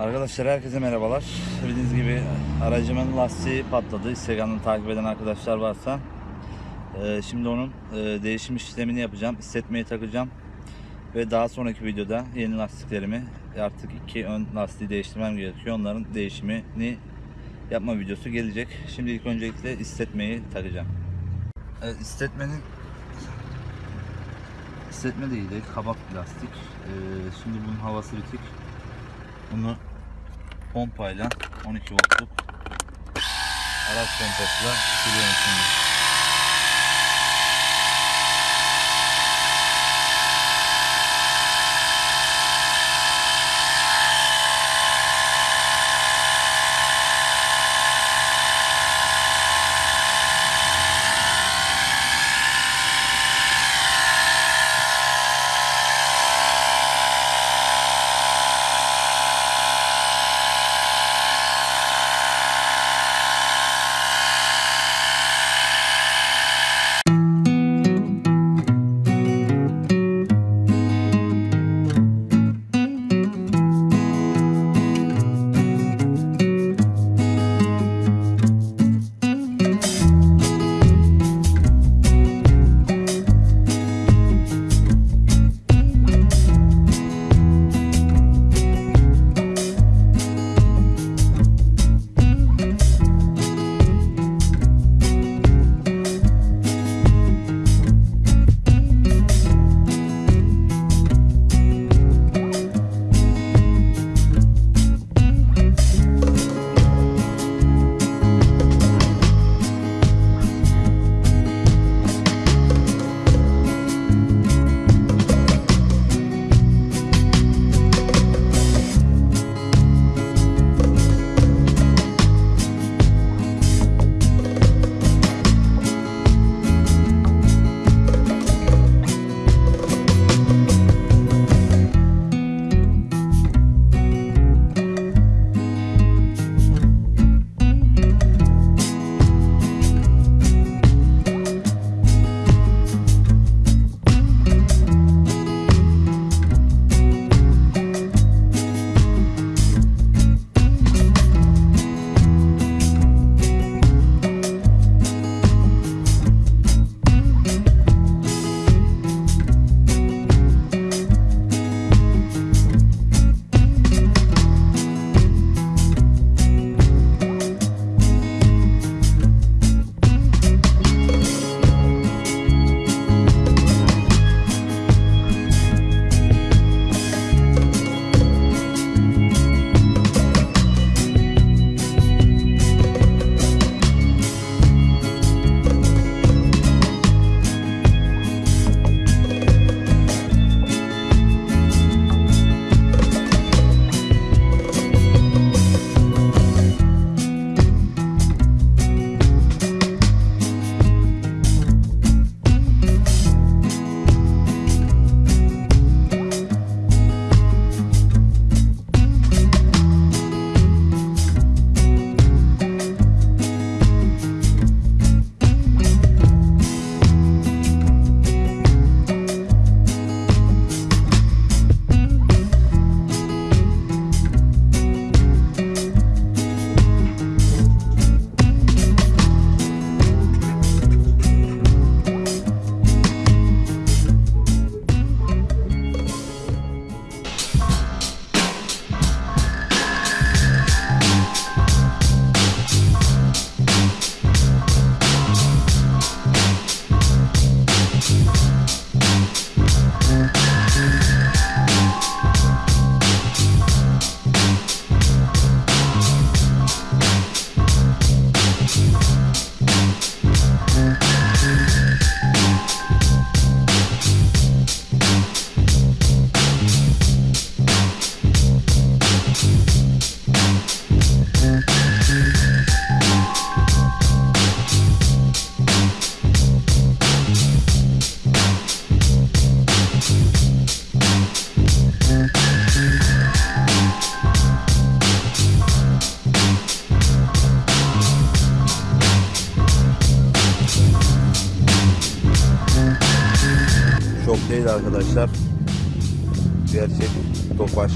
Arkadaşlar herkese merhabalar. Bildiğiniz gibi aracımın lastiği patladı. Instagram'dan takip eden arkadaşlar varsa. Ee, şimdi onun e, değişim işlemini yapacağım. Hissetmeyi takacağım. Ve daha sonraki videoda yeni lastiklerimi artık iki ön lastiği değiştirmem gerekiyor. Onların değişimini yapma videosu gelecek. Şimdi ilk öncelikle hissetmeyi takacağım. Evet, hissetmenin hissetme değil de kabak plastik. Ee, şimdi bunun havası bitik. Bunu pompayla 12 voltluk araç pompasıyla siliyorum şimdi. Değil arkadaşlar. Gerçek topaş